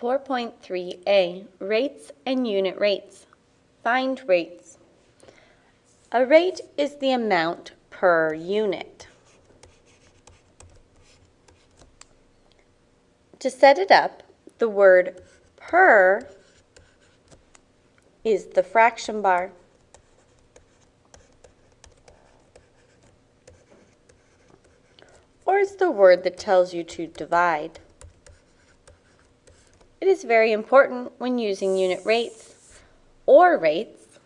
4.3a, Rates and Unit Rates. Find rates. A rate is the amount per unit. To set it up, the word per is the fraction bar. Or is the word that tells you to divide. Is very important when using unit rates or rates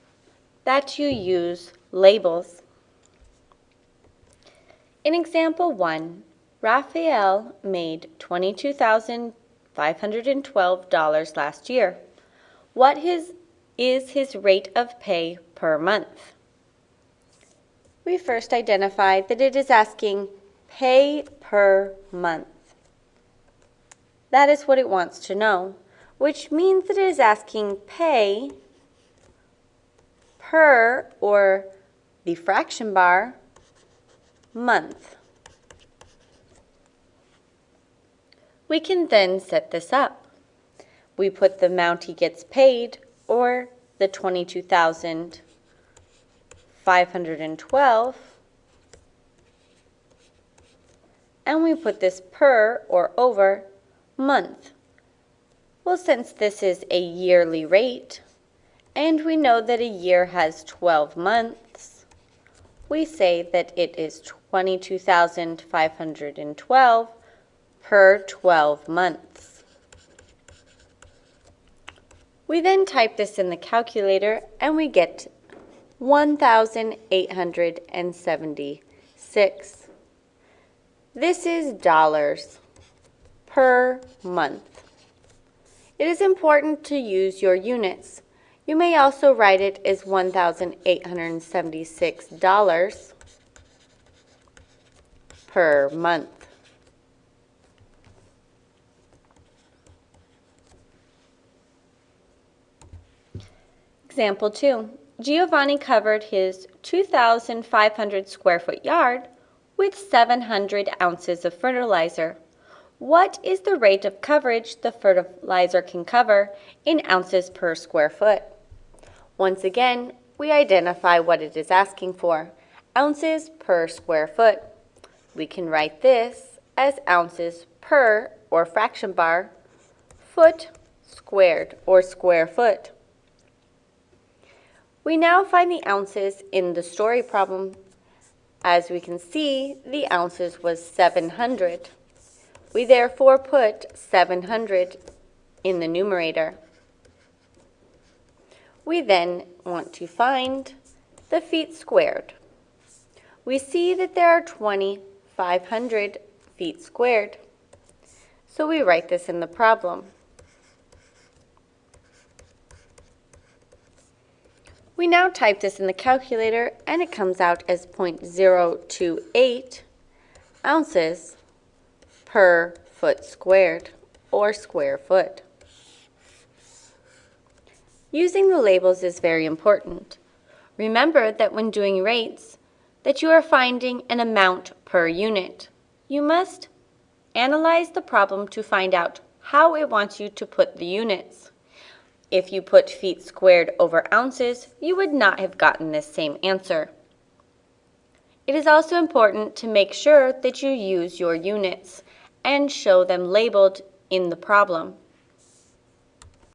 that you use labels. In example 1, Raphael made $22,512 last year. What his, is his rate of pay per month? We first identify that it is asking pay per month. That is what it wants to know, which means that it is asking pay per, or the fraction bar, month. We can then set this up. We put the amount he gets paid, or the 22,512, and we put this per, or over, month. Well, since this is a yearly rate, and we know that a year has 12 months, we say that it is 22,512 per 12 months. We then type this in the calculator and we get 1,876. This is dollars per month. It is important to use your units. You may also write it as $1,876 per month. Example 2. Giovanni covered his 2,500 square foot yard with 700 ounces of fertilizer. What is the rate of coverage the fertilizer can cover in ounces per square foot? Once again, we identify what it is asking for, ounces per square foot. We can write this as ounces per, or fraction bar, foot squared, or square foot. We now find the ounces in the story problem. As we can see, the ounces was 700. We therefore put 700 in the numerator. We then want to find the feet squared. We see that there are 2,500 feet squared. So we write this in the problem. We now type this in the calculator and it comes out as 0.028 ounces per foot squared, or square foot. Using the labels is very important. Remember that when doing rates, that you are finding an amount per unit. You must analyze the problem to find out how it wants you to put the units. If you put feet squared over ounces, you would not have gotten this same answer. It is also important to make sure that you use your units and show them labeled in the problem.